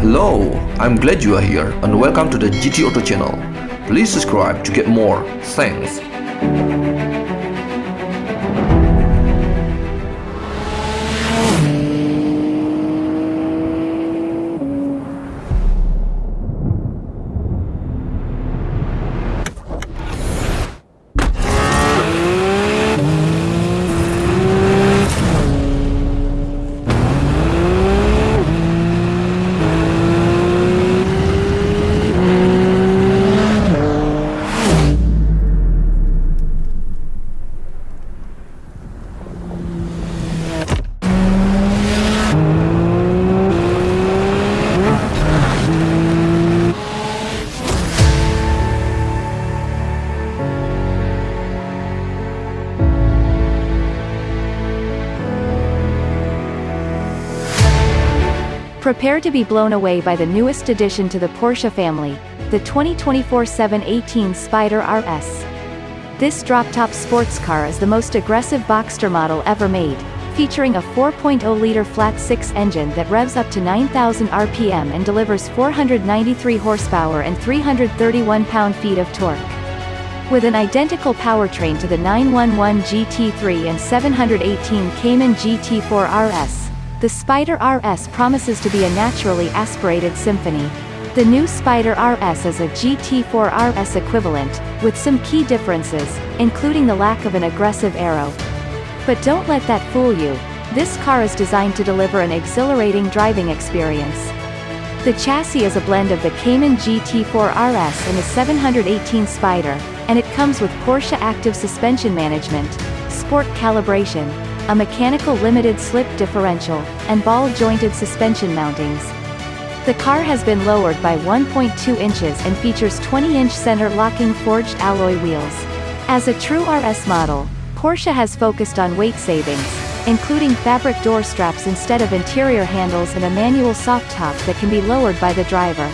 Hello, I'm glad you are here and welcome to the GT Auto channel. Please subscribe to get more. Thanks. Prepare to be blown away by the newest addition to the Porsche family, the 2024 718 Spyder RS. This drop-top sports car is the most aggressive Boxster model ever made, featuring a 4.0-liter flat-six engine that revs up to 9,000 RPM and delivers 493 horsepower and 331 pound-feet of torque. With an identical powertrain to the 911 GT3 and 718 Cayman GT4 RS, the Spyder RS promises to be a naturally aspirated symphony. The new Spyder RS is a GT4 RS equivalent, with some key differences, including the lack of an aggressive arrow. But don't let that fool you, this car is designed to deliver an exhilarating driving experience. The chassis is a blend of the Cayman GT4 RS and the 718 Spyder, and it comes with Porsche Active Suspension Management, Sport Calibration, a mechanical limited slip differential, and ball-jointed suspension mountings. The car has been lowered by 1.2 inches and features 20-inch center-locking forged alloy wheels. As a true RS model, Porsche has focused on weight savings, including fabric door straps instead of interior handles and a manual soft top that can be lowered by the driver.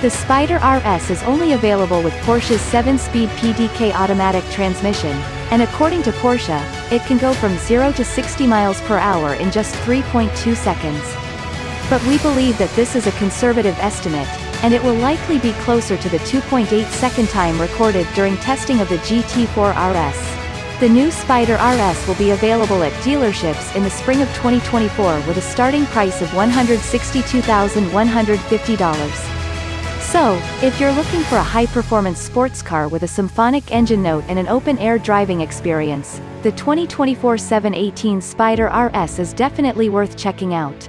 The Spyder RS is only available with Porsche's 7-speed PDK automatic transmission, and according to Porsche, it can go from 0 to 60 miles per hour in just 3.2 seconds. But we believe that this is a conservative estimate, and it will likely be closer to the 2.8 second time recorded during testing of the GT4 RS. The new Spyder RS will be available at dealerships in the spring of 2024 with a starting price of $162,150. So, if you're looking for a high-performance sports car with a symphonic engine note and an open-air driving experience, the 2024 718 Spyder RS is definitely worth checking out.